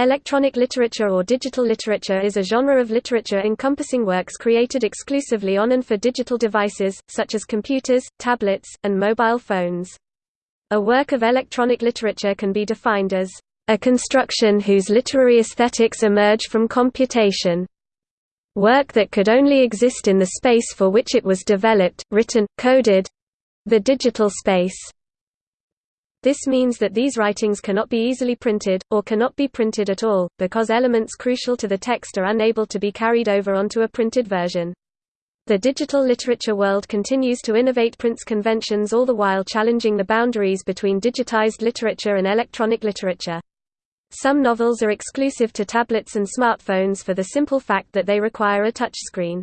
Electronic literature or digital literature is a genre of literature encompassing works created exclusively on and for digital devices, such as computers, tablets, and mobile phones. A work of electronic literature can be defined as a construction whose literary aesthetics emerge from computation. Work that could only exist in the space for which it was developed, written, coded—the digital space. This means that these writings cannot be easily printed, or cannot be printed at all, because elements crucial to the text are unable to be carried over onto a printed version. The digital literature world continues to innovate prints conventions all the while challenging the boundaries between digitized literature and electronic literature. Some novels are exclusive to tablets and smartphones for the simple fact that they require a touchscreen.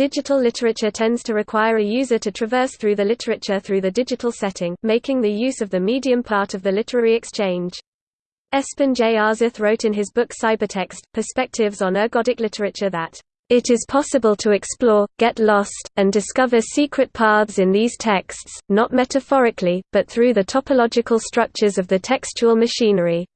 Digital literature tends to require a user to traverse through the literature through the digital setting, making the use of the medium part of the literary exchange. Espen J. Aarseth wrote in his book Cybertext, Perspectives on Ergodic Literature that, "...it is possible to explore, get lost, and discover secret paths in these texts, not metaphorically, but through the topological structures of the textual machinery."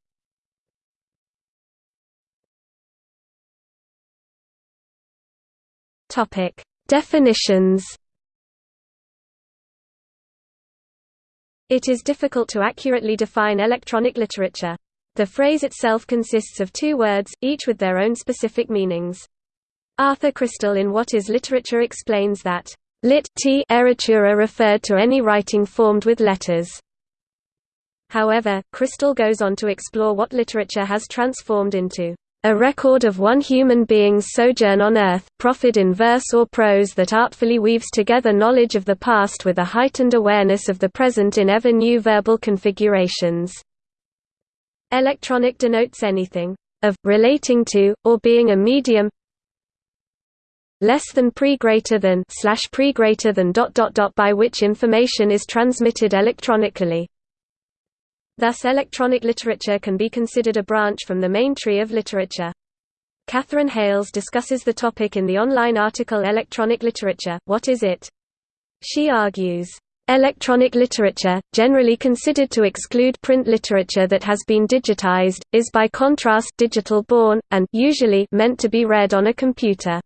Topic: Definitions. It is difficult to accurately define electronic literature. The phrase itself consists of two words, each with their own specific meanings. Arthur Krystal in What is Literature explains that, lit t eritura referred to any writing formed with letters. However, Krystal goes on to explore what literature has transformed into a record of one human being's sojourn on earth, proffered in verse or prose that artfully weaves together knowledge of the past with a heightened awareness of the present in ever new verbal configurations. Electronic denotes anything of, relating to, or being a medium less than pre greater than slash pre greater than dot dot dot by which information is transmitted electronically. Thus electronic literature can be considered a branch from the main tree of literature. Katherine Hayles discusses the topic in the online article Electronic Literature, What is it? She argues, Electronic literature, generally considered to exclude print literature that has been digitized, is by contrast digital-born, and usually meant to be read on a computer.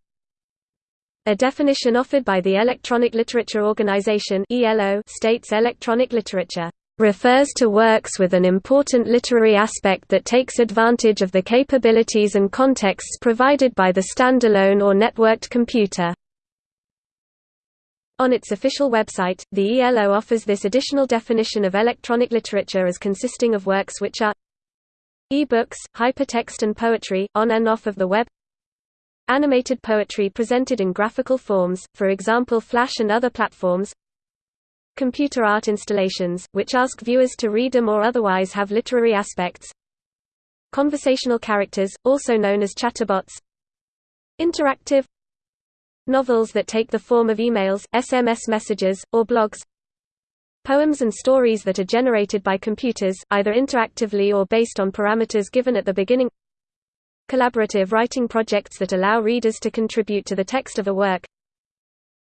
A definition offered by the Electronic Literature Organization states electronic literature refers to works with an important literary aspect that takes advantage of the capabilities and contexts provided by the standalone or networked computer. On its official website, the ELO offers this additional definition of electronic literature as consisting of works which are e-books, hypertext and poetry, on and off of the web animated poetry presented in graphical forms, for example Flash and other platforms computer art installations, which ask viewers to read them or otherwise have literary aspects. Conversational characters, also known as chatterbots. Interactive novels that take the form of emails, SMS messages, or blogs. Poems and stories that are generated by computers, either interactively or based on parameters given at the beginning. Collaborative writing projects that allow readers to contribute to the text of a work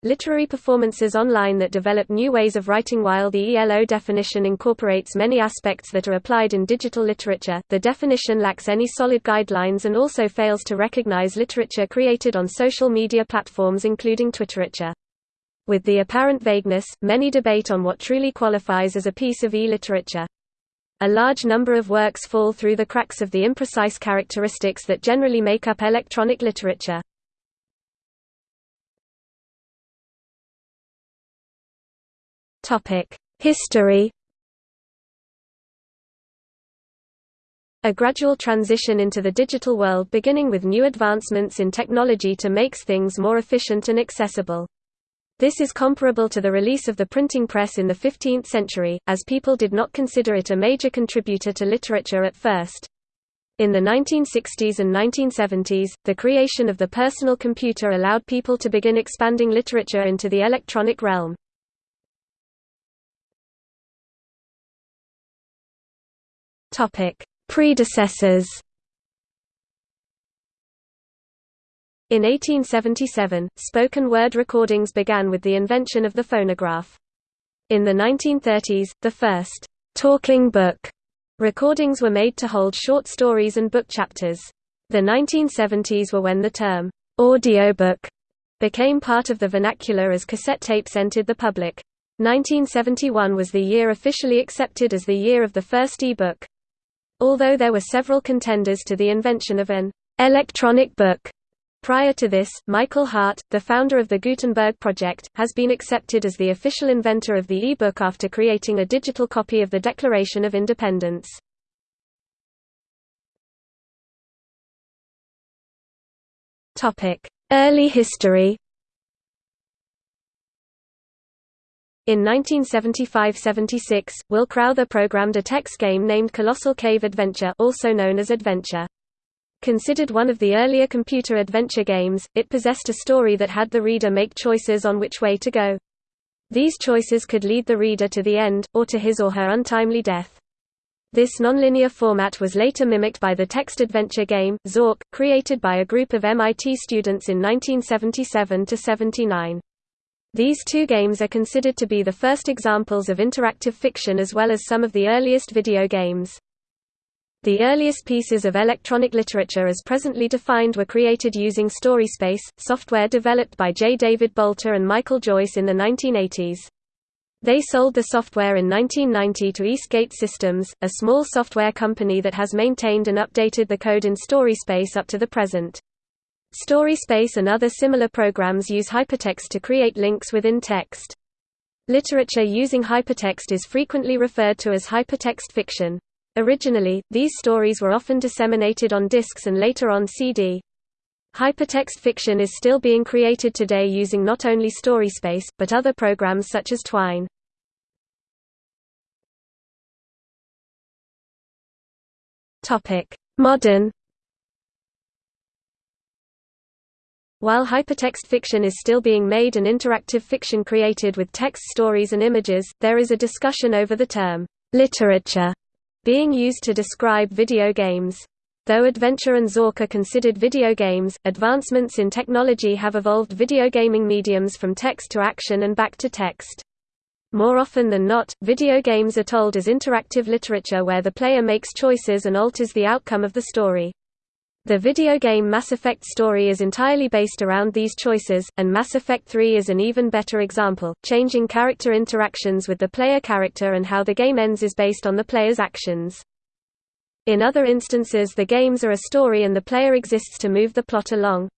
Literary performances online that develop new ways of writing While the ELO definition incorporates many aspects that are applied in digital literature, the definition lacks any solid guidelines and also fails to recognize literature created on social media platforms including Twitterature. With the apparent vagueness, many debate on what truly qualifies as a piece of e-literature. A large number of works fall through the cracks of the imprecise characteristics that generally make up electronic literature. History A gradual transition into the digital world beginning with new advancements in technology to makes things more efficient and accessible. This is comparable to the release of the printing press in the 15th century, as people did not consider it a major contributor to literature at first. In the 1960s and 1970s, the creation of the personal computer allowed people to begin expanding literature into the electronic realm. Topic: Predecessors. In 1877, spoken word recordings began with the invention of the phonograph. In the 1930s, the first talking book Recordings were made to hold short stories and book chapters. The 1970s were when the term, audiobook, became part of the vernacular as cassette tapes entered the public. 1971 was the year officially accepted as the year of the first e-book. Although there were several contenders to the invention of an electronic book, Prior to this, Michael Hart, the founder of the Gutenberg Project, has been accepted as the official inventor of the e-book after creating a digital copy of the Declaration of Independence. Early history In 1975–76, Will Crowther programmed a text game named Colossal Cave Adventure also known as Adventure. Considered one of the earlier computer adventure games, it possessed a story that had the reader make choices on which way to go. These choices could lead the reader to the end, or to his or her untimely death. This nonlinear format was later mimicked by the text adventure game, Zork, created by a group of MIT students in 1977–79. These two games are considered to be the first examples of interactive fiction as well as some of the earliest video games. The earliest pieces of electronic literature as presently defined were created using StorySpace, software developed by J. David Bolter and Michael Joyce in the 1980s. They sold the software in 1990 to Eastgate Systems, a small software company that has maintained and updated the code in StorySpace up to the present. StorySpace and other similar programs use hypertext to create links within text. Literature using hypertext is frequently referred to as hypertext fiction. Originally, these stories were often disseminated on discs and later on CD. Hypertext fiction is still being created today using not only StorySpace, but other programs such as Twine. Modern While hypertext fiction is still being made and interactive fiction created with text stories and images, there is a discussion over the term, literature, being used to describe video games. Though Adventure and Zork are considered video games, advancements in technology have evolved video gaming mediums from text to action and back to text. More often than not, video games are told as interactive literature where the player makes choices and alters the outcome of the story. The video game Mass Effect story is entirely based around these choices, and Mass Effect 3 is an even better example. Changing character interactions with the player character and how the game ends is based on the player's actions. In other instances the games are a story and the player exists to move the plot along.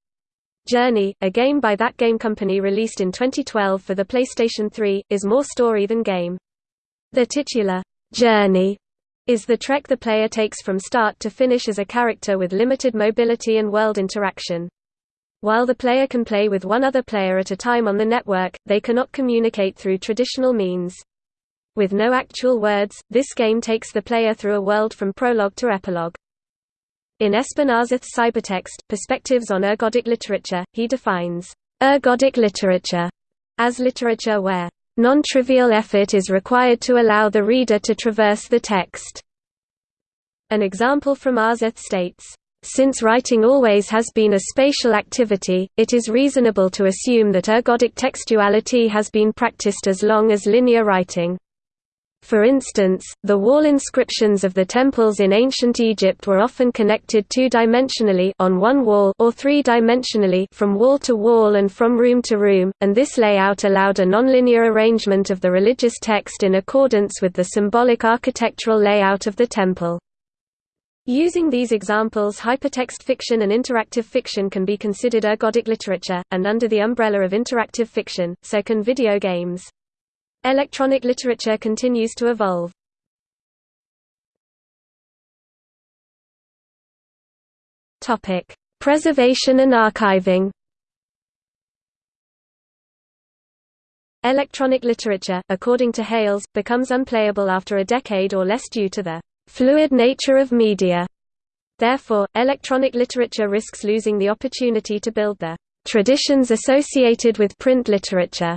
Journey, a game by that game company released in 2012 for the PlayStation 3, is more story than game. The titular, Journey is the trek the player takes from start to finish as a character with limited mobility and world interaction. While the player can play with one other player at a time on the network, they cannot communicate through traditional means. With no actual words, this game takes the player through a world from prologue to epilogue. In Espen Aarseth's Cybertext, Perspectives on Ergodic Literature, he defines ergodic literature as literature where Non-trivial effort is required to allow the reader to traverse the text. An example from Aarseth states, since writing always has been a spatial activity, it is reasonable to assume that ergodic textuality has been practiced as long as linear writing. For instance, the wall inscriptions of the temples in ancient Egypt were often connected two-dimensionally on one wall or three-dimensionally from wall to wall and from room to room, and this layout allowed a nonlinear arrangement of the religious text in accordance with the symbolic architectural layout of the temple. Using these examples hypertext fiction and interactive fiction can be considered ergodic literature, and under the umbrella of interactive fiction, so can video games. Electronic literature continues to evolve. Topic: Preservation and archiving. Electronic literature, according to Hayles, becomes unplayable after a decade or less due to the fluid nature of media. Therefore, electronic literature risks losing the opportunity to build the traditions associated with print literature.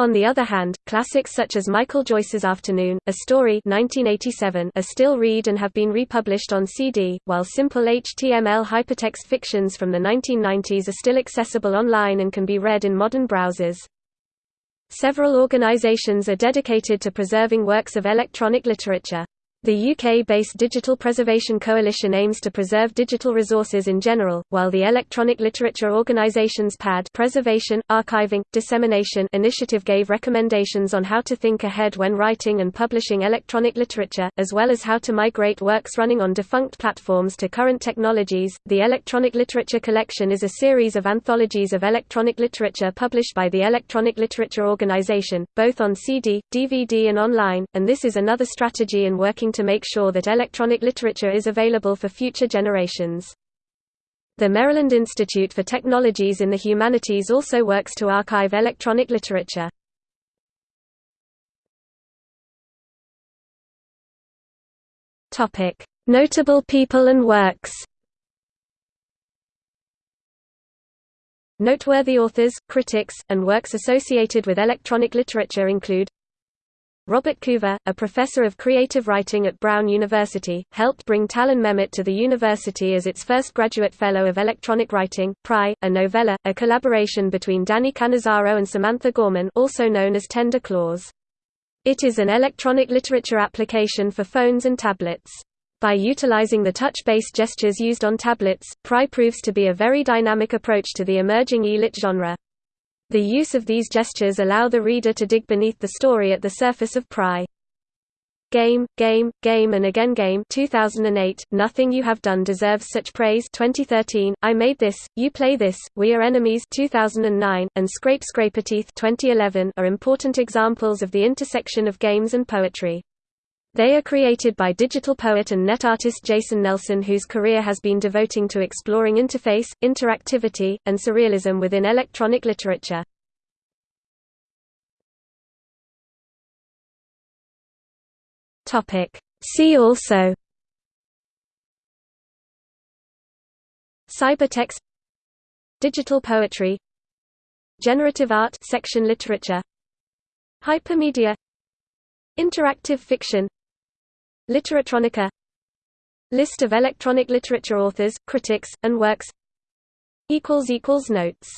On the other hand, classics such as Michael Joyce's Afternoon, A Story 1987 are still read and have been republished on CD, while simple HTML hypertext fictions from the 1990s are still accessible online and can be read in modern browsers. Several organizations are dedicated to preserving works of electronic literature. The UK-based Digital Preservation Coalition aims to preserve digital resources in general, while the Electronic Literature Organisation's PAD Preservation, Archiving, Dissemination initiative gave recommendations on how to think ahead when writing and publishing electronic literature, as well as how to migrate works running on defunct platforms to current technologies. The Electronic Literature Collection is a series of anthologies of electronic literature published by the Electronic Literature Organisation, both on CD, DVD and online, and this is another strategy in working to make sure that electronic literature is available for future generations. The Maryland Institute for Technologies in the Humanities also works to archive electronic literature. Notable people and works Noteworthy authors, critics, and works associated with electronic literature include Robert Coover, a professor of creative writing at Brown University, helped bring Talan Memmott to the university as its first graduate fellow of electronic writing. Pry, a novella, a collaboration between Danny Cannizzaro and Samantha Gorman, also known as Tender Claws. It is an electronic literature application for phones and tablets. By utilizing the touch-based gestures used on tablets, Pry proves to be a very dynamic approach to the emerging e-lit genre. The use of these gestures allow the reader to dig beneath the story at the surface of Pry. Game, Game, Game and Again Game 2008, Nothing You Have Done Deserves Such Praise 2013, I Made This, You Play This, We Are Enemies 2009, and Scrape Scraperteeth 2011 are important examples of the intersection of games and poetry. They are created by digital poet and net artist Jason Nelson whose career has been devoting to exploring interface, interactivity, and surrealism within electronic literature. See also Cybertext Digital poetry Generative art section literature Hypermedia Interactive fiction Literatronica. List of electronic literature authors, critics, and works. Notes